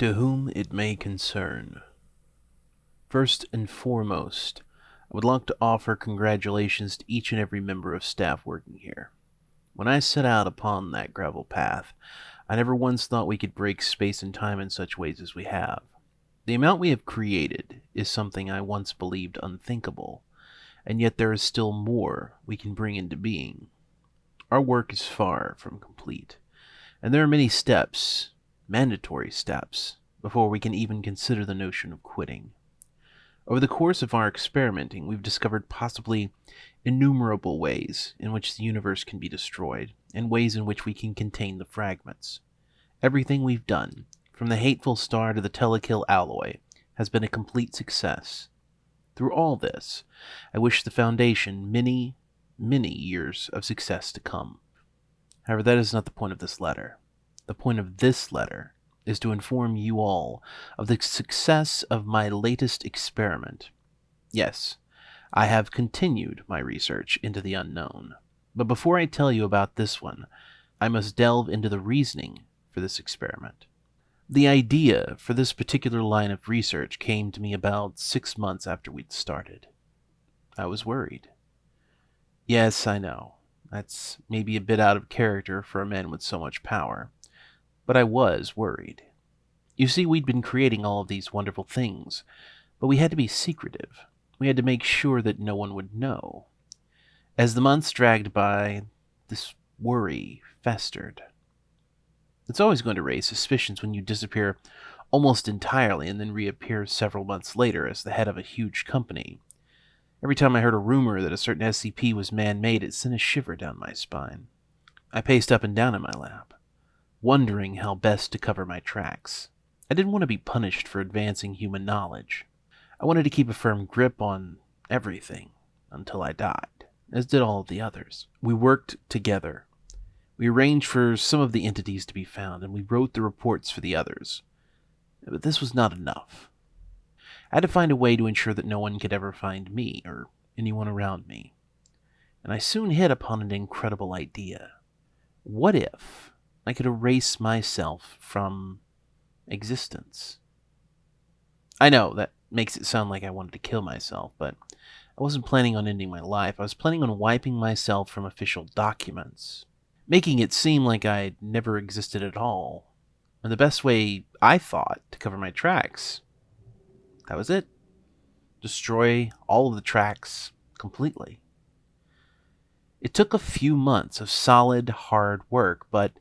To whom it may concern. First and foremost, I would like to offer congratulations to each and every member of staff working here. When I set out upon that gravel path, I never once thought we could break space and time in such ways as we have. The amount we have created is something I once believed unthinkable, and yet there is still more we can bring into being. Our work is far from complete, and there are many steps, mandatory steps, before we can even consider the notion of quitting. Over the course of our experimenting, we've discovered possibly innumerable ways in which the universe can be destroyed, and ways in which we can contain the fragments. Everything we've done, from the hateful star to the telekill alloy, has been a complete success. Through all this, I wish the Foundation many, many years of success to come. However, that is not the point of this letter. The point of this letter is to inform you all of the success of my latest experiment. Yes, I have continued my research into the unknown. But before I tell you about this one, I must delve into the reasoning for this experiment. The idea for this particular line of research came to me about six months after we'd started. I was worried. Yes, I know. That's maybe a bit out of character for a man with so much power. But I was worried. You see, we'd been creating all of these wonderful things, but we had to be secretive. We had to make sure that no one would know. As the months dragged by, this worry festered. It's always going to raise suspicions when you disappear almost entirely and then reappear several months later as the head of a huge company. Every time I heard a rumor that a certain SCP was man made, it sent a shiver down my spine. I paced up and down in my lab, wondering how best to cover my tracks. I didn't want to be punished for advancing human knowledge. I wanted to keep a firm grip on everything until I died, as did all of the others. We worked together. We arranged for some of the entities to be found, and we wrote the reports for the others. But this was not enough. I had to find a way to ensure that no one could ever find me or anyone around me. And I soon hit upon an incredible idea. What if I could erase myself from existence? I know that makes it sound like I wanted to kill myself, but I wasn't planning on ending my life. I was planning on wiping myself from official documents, making it seem like I never existed at all. And the best way I thought to cover my tracks, that was it. Destroy all of the tracks completely. It took a few months of solid, hard work, but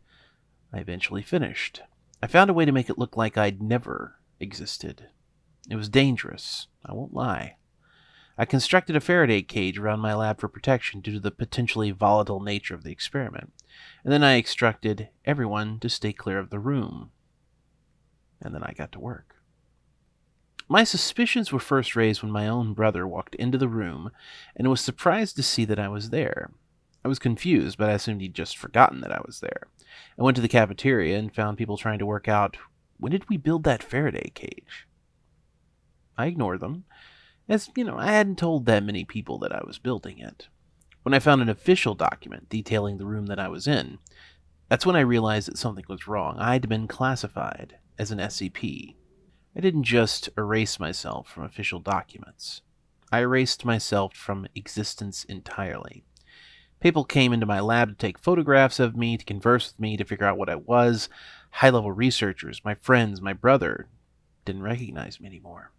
I eventually finished. I found a way to make it look like I'd never existed. It was dangerous, I won't lie. I constructed a Faraday cage around my lab for protection due to the potentially volatile nature of the experiment, and then I instructed everyone to stay clear of the room. And then I got to work. My suspicions were first raised when my own brother walked into the room and was surprised to see that I was there. I was confused, but I assumed he'd just forgotten that I was there. I went to the cafeteria and found people trying to work out when did we build that Faraday cage? I ignored them, as, you know, I hadn't told that many people that I was building it. When I found an official document detailing the room that I was in, that's when I realized that something was wrong. I'd been classified as an SCP. I didn't just erase myself from official documents. I erased myself from existence entirely. People came into my lab to take photographs of me, to converse with me, to figure out what I was. High level researchers, my friends, my brother, didn't recognize me anymore.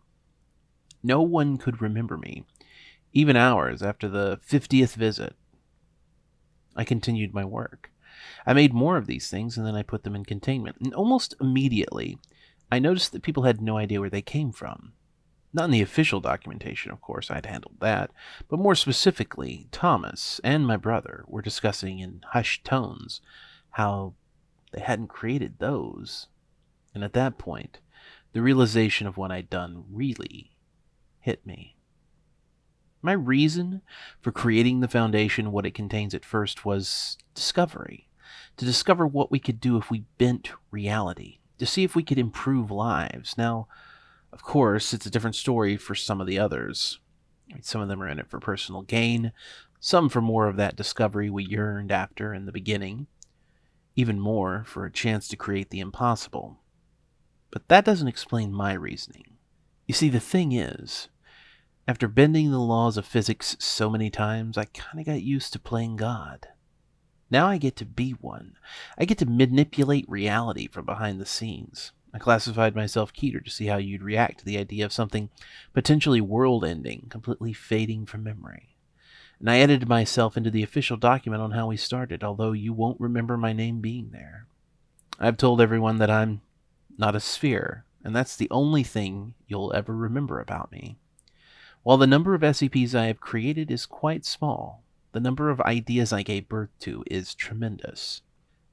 No one could remember me, even hours after the 50th visit. I continued my work. I made more of these things and then I put them in containment. And almost immediately, I noticed that people had no idea where they came from. Not in the official documentation, of course, I'd handled that, but more specifically, Thomas and my brother were discussing in hushed tones how they hadn't created those. And at that point, the realization of what I'd done really hit me. My reason for creating the Foundation, what it contains at first, was discovery. To discover what we could do if we bent reality, to see if we could improve lives. Now, of course, it's a different story for some of the others. Some of them are in it for personal gain, some for more of that discovery we yearned after in the beginning, even more for a chance to create the impossible. But that doesn't explain my reasoning. You see, the thing is, after bending the laws of physics so many times, I kinda got used to playing God. Now I get to be one. I get to manipulate reality from behind the scenes. I classified myself Keter to see how you'd react to the idea of something potentially world ending, completely fading from memory. And I edited myself into the official document on how we started, although you won't remember my name being there. I've told everyone that I'm not a sphere, and that's the only thing you'll ever remember about me. While the number of SCPs I have created is quite small, the number of ideas I gave birth to is tremendous.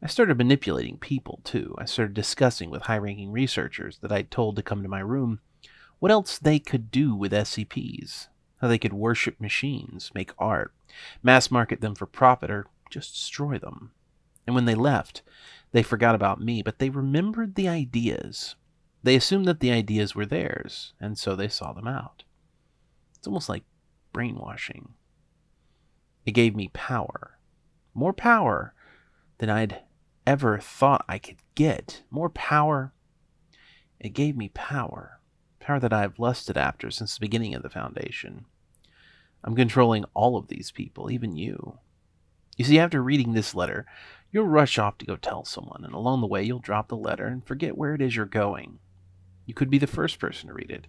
I started manipulating people, too. I started discussing with high ranking researchers that I'd told to come to my room what else they could do with SCPs, how they could worship machines, make art, mass market them for profit, or just destroy them. And when they left, they forgot about me, but they remembered the ideas. They assumed that the ideas were theirs, and so they saw them out. It's almost like brainwashing. It gave me power. More power than I'd ever thought I could get. More power. It gave me power. Power that I've lusted after since the beginning of the Foundation. I'm controlling all of these people, even you. You see, after reading this letter, you'll rush off to go tell someone, and along the way you'll drop the letter and forget where it is you're going. You could be the first person to read it.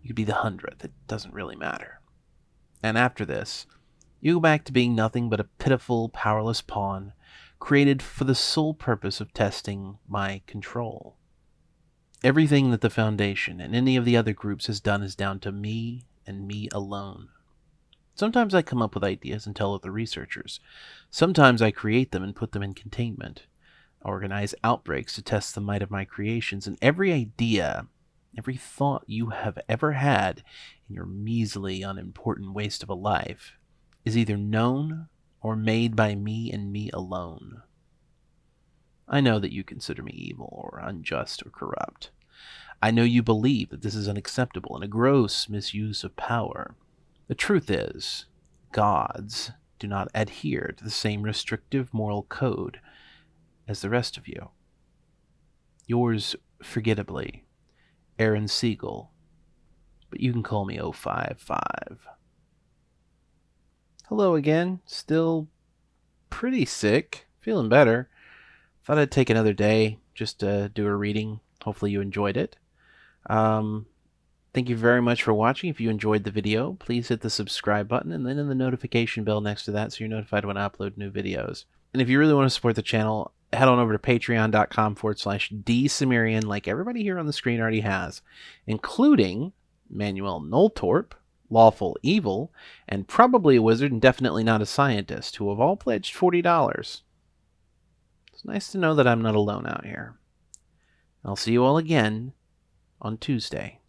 You could be the hundredth. It doesn't really matter. And after this, you go back to being nothing but a pitiful, powerless pawn created for the sole purpose of testing my control. Everything that the Foundation and any of the other groups has done is down to me and me alone. Sometimes I come up with ideas and tell other researchers. Sometimes I create them and put them in containment. I organize outbreaks to test the might of my creations, and every idea, every thought you have ever had in your measly, unimportant waste of a life is either known or made by me and me alone. I know that you consider me evil or unjust or corrupt. I know you believe that this is unacceptable and a gross misuse of power. The truth is, gods do not adhere to the same restrictive moral code as the rest of you. Yours, forgettably, Aaron Siegel, but you can call me 055. Hello again. Still pretty sick. Feeling better. Thought I'd take another day just to do a reading. Hopefully you enjoyed it. Um, thank you very much for watching. If you enjoyed the video, please hit the subscribe button and then in the notification bell next to that so you're notified when I upload new videos. And if you really want to support the channel, head on over to patreon.com forward slash dsumerian like everybody here on the screen already has, including Manuel Noltorp, lawful evil, and probably a wizard and definitely not a scientist, who have all pledged $40. It's nice to know that I'm not alone out here. I'll see you all again on Tuesday.